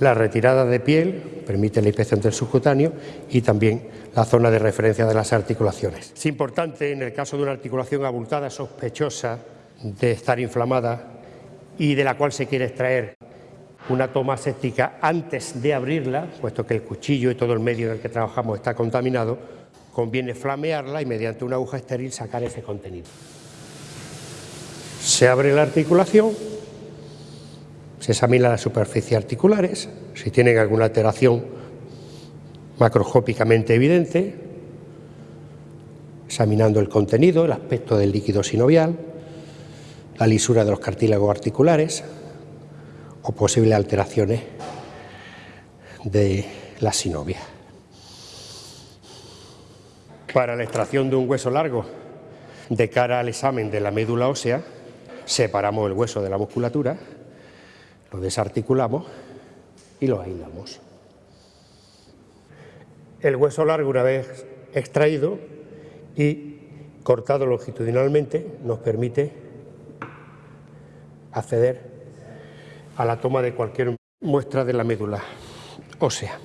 La retirada de piel permite la inspección del subcutáneo y también la zona de referencia de las articulaciones. Es importante en el caso de una articulación abultada, sospechosa de estar inflamada y de la cual se quiere extraer una toma séptica antes de abrirla, puesto que el cuchillo y todo el medio en el que trabajamos está contaminado, conviene flamearla y mediante una aguja estéril sacar ese contenido. Se abre la articulación, se examina las superficies articulares, si tienen alguna alteración macroscópicamente evidente, examinando el contenido, el aspecto del líquido sinovial, la lisura de los cartílagos articulares o posibles alteraciones de la sinovia. Para la extracción de un hueso largo de cara al examen de la médula ósea, separamos el hueso de la musculatura, lo desarticulamos y lo aislamos. El hueso largo, una vez extraído y cortado longitudinalmente, nos permite acceder a la toma de cualquier muestra de la médula ósea.